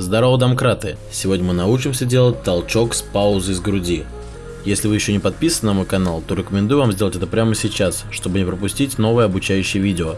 Здорово, домкраты! Сегодня мы научимся делать толчок с паузой с груди. Если вы еще не подписаны на мой канал, то рекомендую вам сделать это прямо сейчас, чтобы не пропустить новые обучающие видео.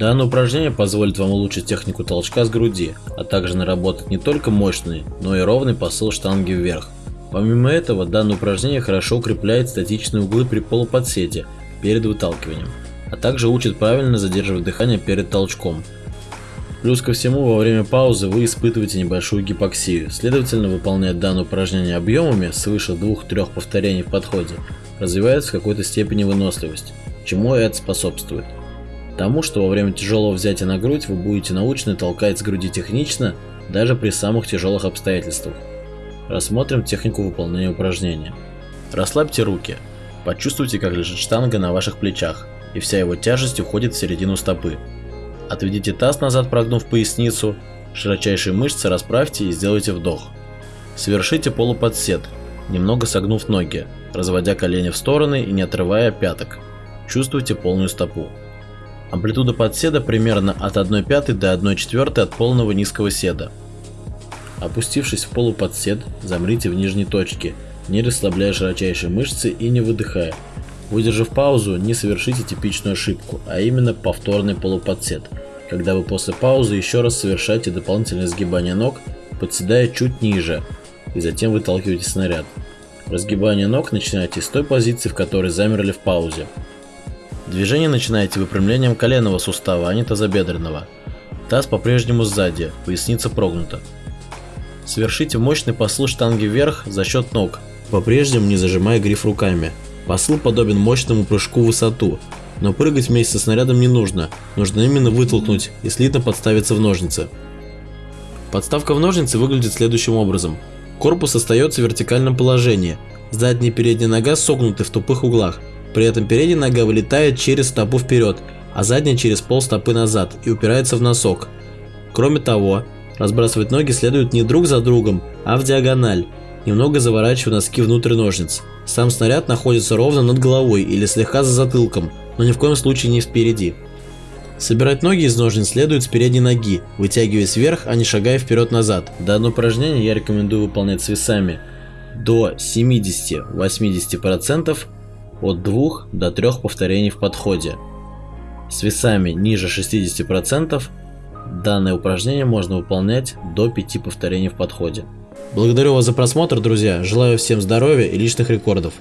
Данное упражнение позволит вам улучшить технику толчка с груди, а также наработать не только мощный, но и ровный посыл штанги вверх. Помимо этого, данное упражнение хорошо укрепляет статичные углы при полуподсете перед выталкиванием, а также учит правильно задерживать дыхание перед толчком. Плюс ко всему, во время паузы вы испытываете небольшую гипоксию, следовательно, выполняя данное упражнение объемами свыше 2-3 повторений в подходе, развивается в какой-то степени выносливость, чему это способствует. Тому, что во время тяжелого взятия на грудь вы будете научены толкать с груди технично, даже при самых тяжелых обстоятельствах. Рассмотрим технику выполнения упражнения. Расслабьте руки. Почувствуйте, как лежит штанга на ваших плечах, и вся его тяжесть уходит в середину стопы. Отведите таз назад, прогнув поясницу, широчайшие мышцы расправьте и сделайте вдох. Совершите полуподсед, немного согнув ноги, разводя колени в стороны и не отрывая пяток. Чувствуйте полную стопу. Амплитуда подседа примерно от 1 пятой до 1 четвертой от полного низкого седа. Опустившись в полуподсед, замрите в нижней точке, не расслабляя широчайшие мышцы и не выдыхая. Выдержав паузу, не совершите типичную ошибку, а именно повторный полуподсед, когда вы после паузы еще раз совершаете дополнительное сгибание ног, подседая чуть ниже, и затем выталкиваете снаряд. Разгибание ног начинайте с той позиции, в которой замерли в паузе. Движение начинаете выпрямлением коленного сустава, а не тазобедренного. Таз по-прежнему сзади, поясница прогнута. Совершите мощный посыл штанги вверх за счет ног, по-прежнему не зажимая гриф руками. Посыл подобен мощному прыжку в высоту, но прыгать вместе со снарядом не нужно, нужно именно вытолкнуть и слитно подставиться в ножницы. Подставка в ножницы выглядит следующим образом. Корпус остается в вертикальном положении, задняя и передняя нога согнуты в тупых углах, при этом передняя нога вылетает через стопу вперед, а задняя через пол стопы назад и упирается в носок. Кроме того, разбрасывать ноги следует не друг за другом, а в диагональ, немного заворачивая носки внутрь ножниц. Сам снаряд находится ровно над головой или слегка за затылком, но ни в коем случае не впереди. Собирать ноги из ножниц следует с передней ноги, вытягиваясь вверх, а не шагая вперед-назад. Данное упражнение я рекомендую выполнять с весами до 70-80% от 2 до 3 повторений в подходе. С весами ниже 60% данное упражнение можно выполнять до 5 повторений в подходе. Благодарю вас за просмотр, друзья. Желаю всем здоровья и личных рекордов.